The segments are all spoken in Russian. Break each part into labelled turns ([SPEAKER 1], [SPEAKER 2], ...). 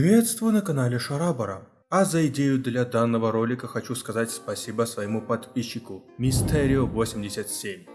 [SPEAKER 1] Приветствую на канале Шарабара. А за идею для данного ролика хочу сказать спасибо своему подписчику Мистерио87.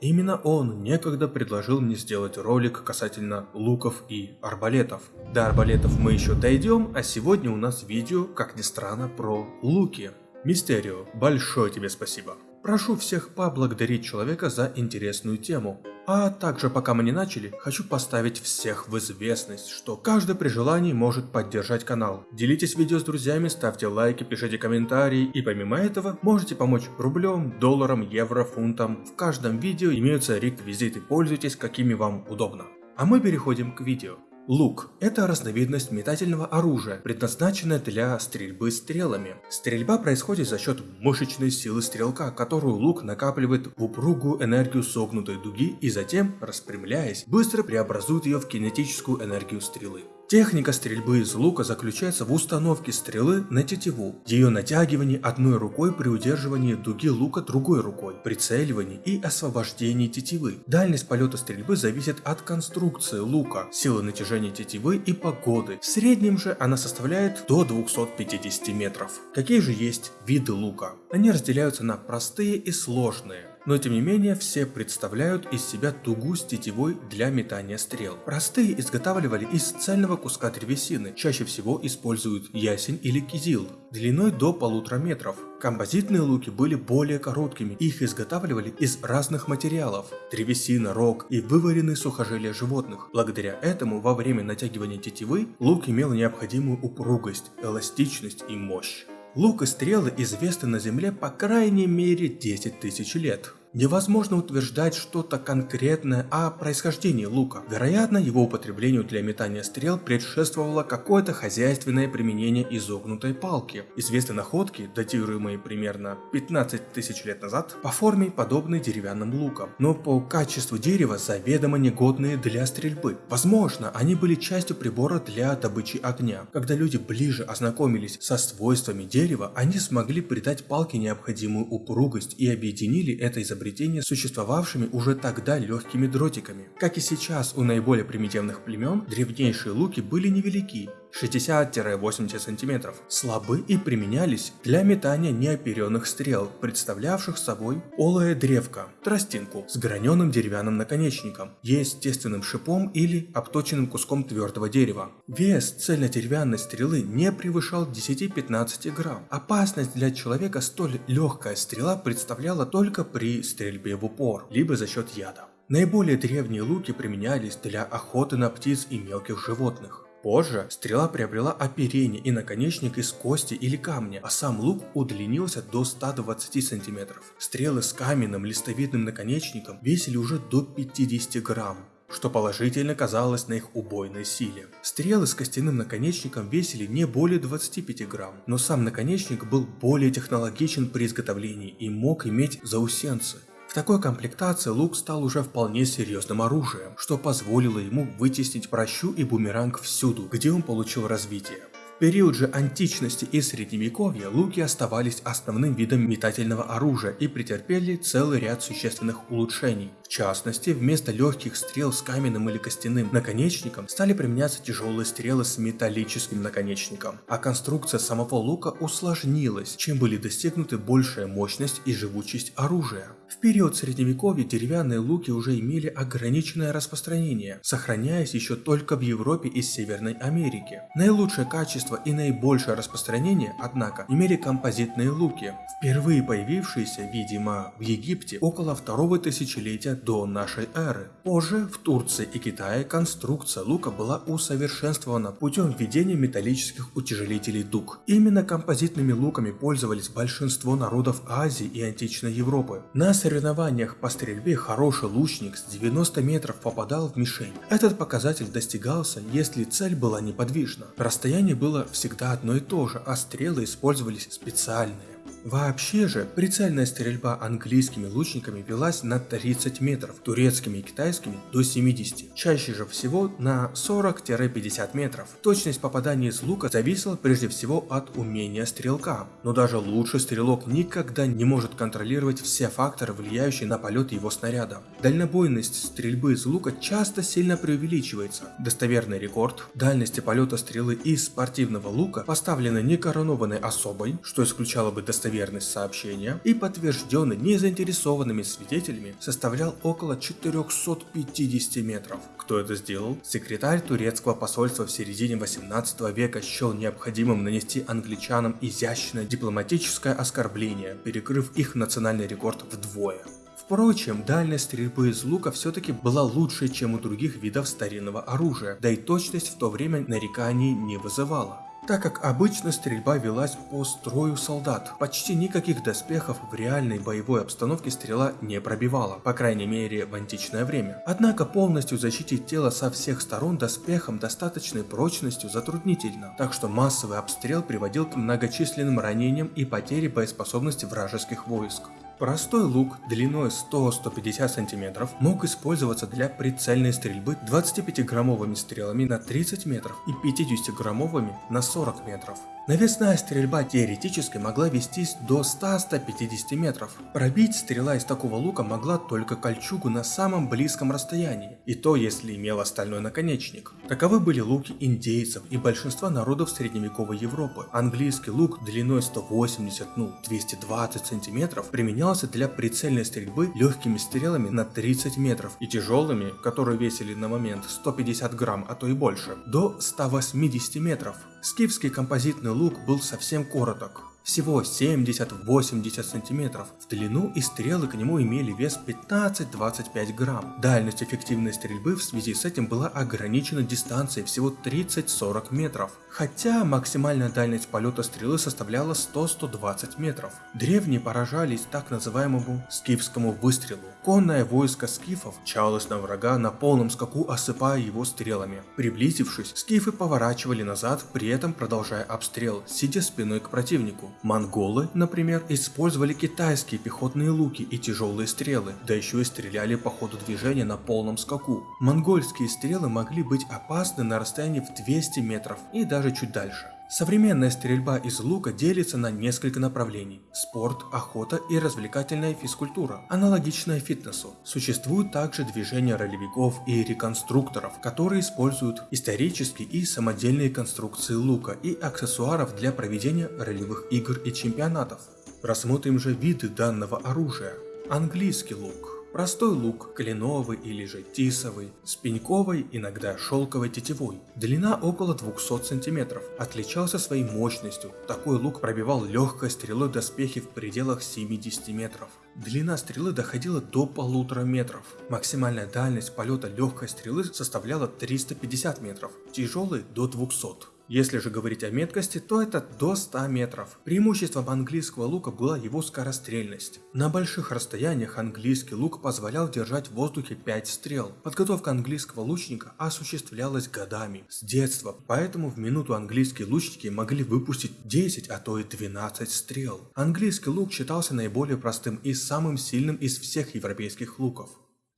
[SPEAKER 1] Именно он некогда предложил мне сделать ролик касательно луков и арбалетов. До арбалетов мы еще дойдем, а сегодня у нас видео, как ни странно, про луки. Мистерио, большое тебе спасибо. Прошу всех поблагодарить человека за интересную тему. А также, пока мы не начали, хочу поставить всех в известность, что каждый при желании может поддержать канал. Делитесь видео с друзьями, ставьте лайки, пишите комментарии и помимо этого можете помочь рублем, долларом, евро, фунтом. В каждом видео имеются реквизиты, пользуйтесь какими вам удобно. А мы переходим к видео. Лук – это разновидность метательного оружия, предназначенное для стрельбы стрелами. Стрельба происходит за счет мышечной силы стрелка, которую лук накапливает в упругую энергию согнутой дуги и затем, распрямляясь, быстро преобразует ее в кинетическую энергию стрелы. Техника стрельбы из лука заключается в установке стрелы на тетиву, ее натягивании одной рукой при удерживании дуги лука другой рукой, прицеливании и освобождении тетивы. Дальность полета стрельбы зависит от конструкции лука, силы натяжения тетивы и погоды. В среднем же она составляет до 250 метров. Какие же есть виды лука? Они разделяются на простые и сложные но тем не менее все представляют из себя тугу с тетивой для метания стрел. Простые изготавливали из цельного куска древесины, чаще всего используют ясень или кизил, длиной до полутора метров. Композитные луки были более короткими, их изготавливали из разных материалов – древесина, рог и вываренные сухожилия животных. Благодаря этому во время натягивания тетивы лук имел необходимую упругость, эластичность и мощь. Лук и стрелы известны на Земле по крайней мере 10 тысяч лет. Невозможно утверждать что-то конкретное о происхождении лука. Вероятно, его употреблению для метания стрел предшествовало какое-то хозяйственное применение изогнутой палки. Известны находки, датируемые примерно 15 тысяч лет назад, по форме подобные деревянным лукам, но по качеству дерева заведомо негодные для стрельбы. Возможно, они были частью прибора для добычи огня. Когда люди ближе ознакомились со свойствами дерева, они смогли придать палке необходимую упругость и объединили это изобретение изобретения существовавшими уже тогда легкими дротиками. Как и сейчас у наиболее примитивных племен, древнейшие луки были невелики, 60-80 см, слабы и применялись для метания неоперенных стрел, представлявших собой олое древко, тростинку с граненым деревянным наконечником, естественным шипом или обточенным куском твердого дерева. Вес цельнодеревянной стрелы не превышал 10-15 грамм. Опасность для человека столь легкая стрела представляла только при стрельбе в упор, либо за счет яда. Наиболее древние луки применялись для охоты на птиц и мелких животных. Позже стрела приобрела оперение и наконечник из кости или камня, а сам лук удлинился до 120 см. Стрелы с каменным листовидным наконечником весили уже до 50 грамм что положительно казалось на их убойной силе. Стрелы с костяным наконечником весили не более 25 грамм, но сам наконечник был более технологичен при изготовлении и мог иметь заусенцы. В такой комплектации лук стал уже вполне серьезным оружием, что позволило ему вытеснить прощу и бумеранг всюду, где он получил развитие период же античности и средневековья луки оставались основным видом метательного оружия и претерпели целый ряд существенных улучшений. В частности, вместо легких стрел с каменным или костяным наконечником стали применяться тяжелые стрелы с металлическим наконечником, а конструкция самого лука усложнилась, чем были достигнуты большая мощность и живучесть оружия. В период средневековья деревянные луки уже имели ограниченное распространение, сохраняясь еще только в Европе и Северной Америке. Наилучшее качество и наибольшее распространение, однако, имели композитные луки, впервые появившиеся, видимо, в Египте около второго тысячелетия до нашей эры. Позже в Турции и Китае конструкция лука была усовершенствована путем введения металлических утяжелителей дуг. Именно композитными луками пользовались большинство народов Азии и античной Европы. На соревнованиях по стрельбе хороший лучник с 90 метров попадал в мишень. Этот показатель достигался, если цель была неподвижна. Расстояние было всегда одно и то же, а стрелы использовались специальные. Вообще же, прицельная стрельба английскими лучниками велась на 30 метров, турецкими и китайскими до 70, чаще же всего на 40-50 метров. Точность попадания из лука зависела прежде всего от умения стрелка, но даже лучший стрелок никогда не может контролировать все факторы, влияющие на полет его снаряда. Дальнобойность стрельбы из лука часто сильно преувеличивается. Достоверный рекорд дальности полета стрелы из спортивного лука поставлены некоронованной особой, что исключало бы достоверность сообщения, и подтвержденный незаинтересованными свидетелями составлял около 450 метров. Кто это сделал? Секретарь турецкого посольства в середине 18 века счел необходимым нанести англичанам изящное дипломатическое оскорбление, перекрыв их национальный рекорд вдвое. Впрочем, дальность стрельбы из лука все-таки была лучше, чем у других видов старинного оружия, да и точность в то время нареканий не вызывала так как обычно стрельба велась по строю солдат. Почти никаких доспехов в реальной боевой обстановке стрела не пробивала, по крайней мере в античное время. Однако полностью защитить тело со всех сторон доспехом достаточной прочностью затруднительно, так что массовый обстрел приводил к многочисленным ранениям и потере боеспособности вражеских войск. Простой лук длиной 100-150 см мог использоваться для прицельной стрельбы 25-граммовыми стрелами на 30 метров и 50-граммовыми на 40 метров. Навесная стрельба теоретически могла вестись до 100-150 метров. Пробить стрела из такого лука могла только кольчугу на самом близком расстоянии, и то если имела стальной наконечник. Таковы были луки индейцев и большинства народов средневековой Европы. Английский лук длиной 180, ну 220 сантиметров применялся для прицельной стрельбы легкими стрелами на 30 метров и тяжелыми, которые весили на момент 150 грамм, а то и больше, до 180 метров. Скифский композитный лук был совсем короток, всего 70-80 сантиметров в длину и стрелы к нему имели вес 15-25 грамм. Дальность эффективной стрельбы в связи с этим была ограничена дистанцией всего 30-40 метров, хотя максимальная дальность полета стрелы составляла 100-120 метров. Древние поражались так называемому скифскому выстрелу. Конное войско скифов чалось на врага на полном скаку, осыпая его стрелами. Приблизившись, скифы поворачивали назад, при этом продолжая обстрел, сидя спиной к противнику. Монголы, например, использовали китайские пехотные луки и тяжелые стрелы, да еще и стреляли по ходу движения на полном скаку. Монгольские стрелы могли быть опасны на расстоянии в 200 метров и даже чуть дальше. Современная стрельба из лука делится на несколько направлений – спорт, охота и развлекательная физкультура, аналогичная фитнесу. Существуют также движения ролевиков и реконструкторов, которые используют исторические и самодельные конструкции лука и аксессуаров для проведения ролевых игр и чемпионатов. Рассмотрим же виды данного оружия. Английский лук – Простой лук, кленовый или же тисовый, с пеньковой, иногда шелковой тетивой. Длина около 200 см. Отличался своей мощностью. Такой лук пробивал легкой стрелой доспехи в пределах 70 метров. Длина стрелы доходила до полутора метров. Максимальная дальность полета легкой стрелы составляла 350 метров, тяжелой до 200. Если же говорить о меткости, то это до 100 метров. Преимуществом английского лука была его скорострельность. На больших расстояниях английский лук позволял держать в воздухе 5 стрел. Подготовка английского лучника осуществлялась годами, с детства, поэтому в минуту английские лучники могли выпустить 10, а то и 12 стрел. Английский лук считался наиболее простым и самым сильным из всех европейских луков.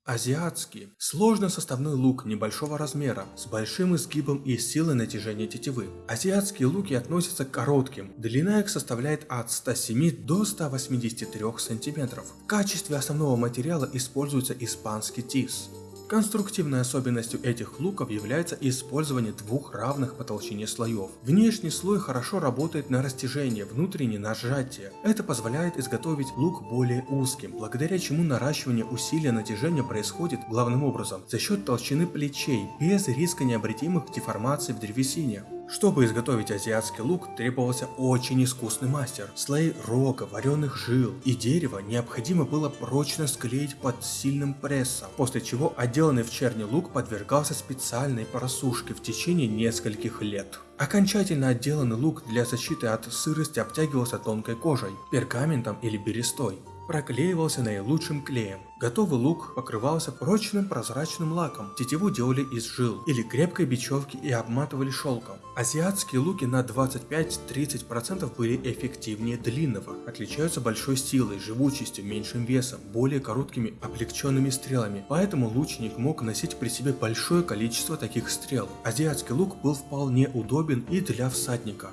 [SPEAKER 1] Азиатский – сложно составной лук небольшого размера, с большим изгибом и силой натяжения тетивы. Азиатские луки относятся к коротким, длина их составляет от 107 до 183 см. В качестве основного материала используется испанский тис. Конструктивной особенностью этих луков является использование двух равных по толщине слоев. Внешний слой хорошо работает на растяжение, внутренний на сжатие. Это позволяет изготовить лук более узким, благодаря чему наращивание усилия натяжения происходит главным образом за счет толщины плечей, без риска необратимых деформаций в древесине. Чтобы изготовить азиатский лук, требовался очень искусный мастер. Слои рога, вареных жил и дерева необходимо было прочно склеить под сильным прессом, после чего отделанный в черни лук подвергался специальной просушке в течение нескольких лет. Окончательно отделанный лук для защиты от сырости обтягивался тонкой кожей, пергаментом или берестой. Проклеивался наилучшим клеем. Готовый лук покрывался прочным прозрачным лаком, тетиву делали из жил или крепкой бечевки и обматывали шелком. Азиатские луки на 25-30% были эффективнее длинного, отличаются большой силой, живучестью, меньшим весом, более короткими облегченными стрелами, поэтому лучник мог носить при себе большое количество таких стрел. Азиатский лук был вполне удобен и для всадника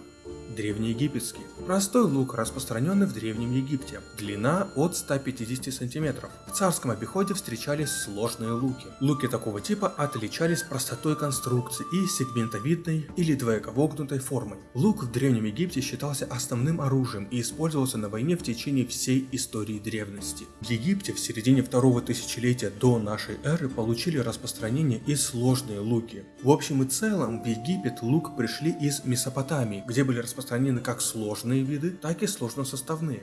[SPEAKER 1] древнеегипетский. Простой лук, распространенный в Древнем Египте. Длина от 150 см. В царском обиходе встречались сложные луки. Луки такого типа отличались простотой конструкции и сегментовидной или двоековогнутой формой. Лук в Древнем Египте считался основным оружием и использовался на войне в течение всей истории древности. В Египте в середине второго тысячелетия до нашей эры получили распространение и сложные луки. В общем и целом в Египет лук пришли из Месопотамии, где были распространены распространены как сложные виды, так и сложносоставные.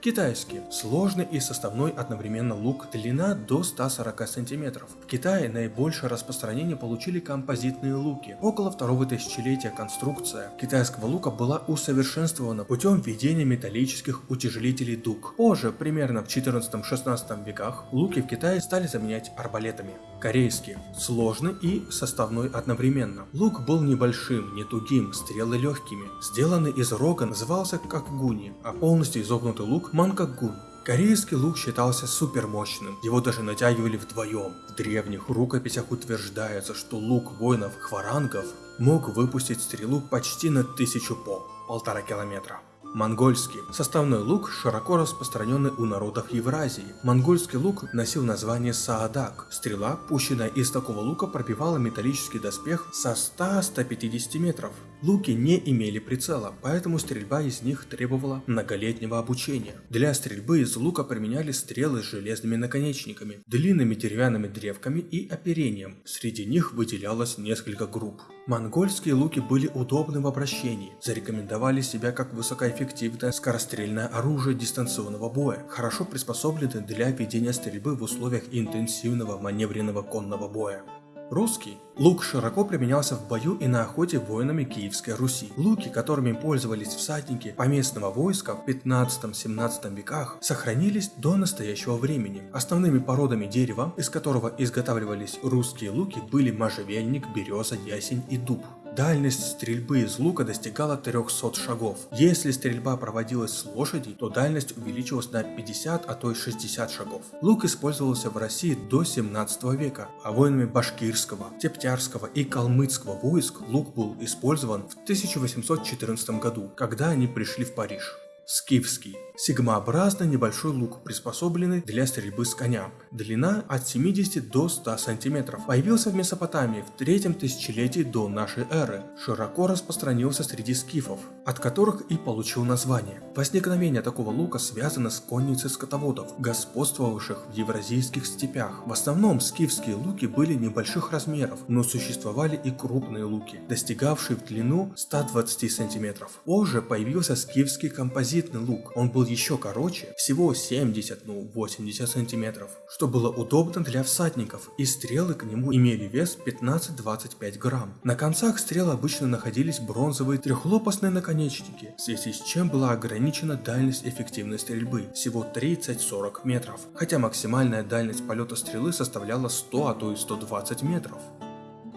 [SPEAKER 1] Китайский. Сложный и составной одновременно лук, длина до 140 см. В Китае наибольшее распространение получили композитные луки. Около второго тысячелетия конструкция китайского лука была усовершенствована путем введения металлических утяжелителей дуг. Позже, примерно в 14-16 веках, луки в Китае стали заменять арбалетами. Корейский. Сложный и составной одновременно. Лук был небольшим, не тугим, стрелы легкими. Сделанный из рога назывался как гуни, а полностью изогнутый лук Манкагун. Корейский лук считался супермощным, его даже натягивали вдвоем. В древних рукописях утверждается, что лук воинов-хварангов мог выпустить стрелу почти на тысячу по, полтора километра. Монгольский. Составной лук широко распространенный у народов Евразии. Монгольский лук носил название Саадак. Стрела, пущенная из такого лука, пробивала металлический доспех со 100-150 метров. Луки не имели прицела, поэтому стрельба из них требовала многолетнего обучения. Для стрельбы из лука применяли стрелы с железными наконечниками, длинными деревянными древками и оперением. Среди них выделялось несколько групп. Монгольские луки были удобны в обращении, зарекомендовали себя как высокоэффективное скорострельное оружие дистанционного боя, хорошо приспособлены для ведения стрельбы в условиях интенсивного маневренного конного боя. Русский. Лук широко применялся в бою и на охоте воинами Киевской Руси. Луки, которыми пользовались всадники поместного войска в 15-17 веках, сохранились до настоящего времени. Основными породами дерева, из которого изготавливались русские луки, были можжевельник, береза, ясень и дуб. Дальность стрельбы из лука достигала 300 шагов. Если стрельба проводилась с лошади, то дальность увеличилась на 50, а то и 60 шагов. Лук использовался в России до 17 века, а воинами башкирского, тептярского и калмыцкого войск лук был использован в 1814 году, когда они пришли в Париж. Скифский. Сигмообразный небольшой лук, приспособленный для стрельбы с коня. Длина от 70 до 100 см. Появился в Месопотамии в третьем тысячелетии до нашей эры. Широко распространился среди скифов, от которых и получил название. Возникновение такого лука связано с конницей скотоводов, господствовавших в евразийских степях. В основном скифские луки были небольших размеров, но существовали и крупные луки, достигавшие в длину 120 см. Позже появился скифский композит композитный лук. Он был еще короче, всего 70, ну 80 сантиметров, что было удобно для всадников, и стрелы к нему имели вес 15-25 грамм. На концах стрел обычно находились бронзовые трехлопастные наконечники, в связи с чем была ограничена дальность эффективной стрельбы, всего 30-40 метров, хотя максимальная дальность полета стрелы составляла 100, а то и 120 метров.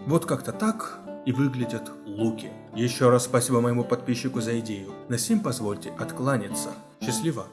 [SPEAKER 1] Вот как-то так и выглядят луки. Еще раз спасибо моему подписчику за идею. На сим позвольте откланяться. Счастливо!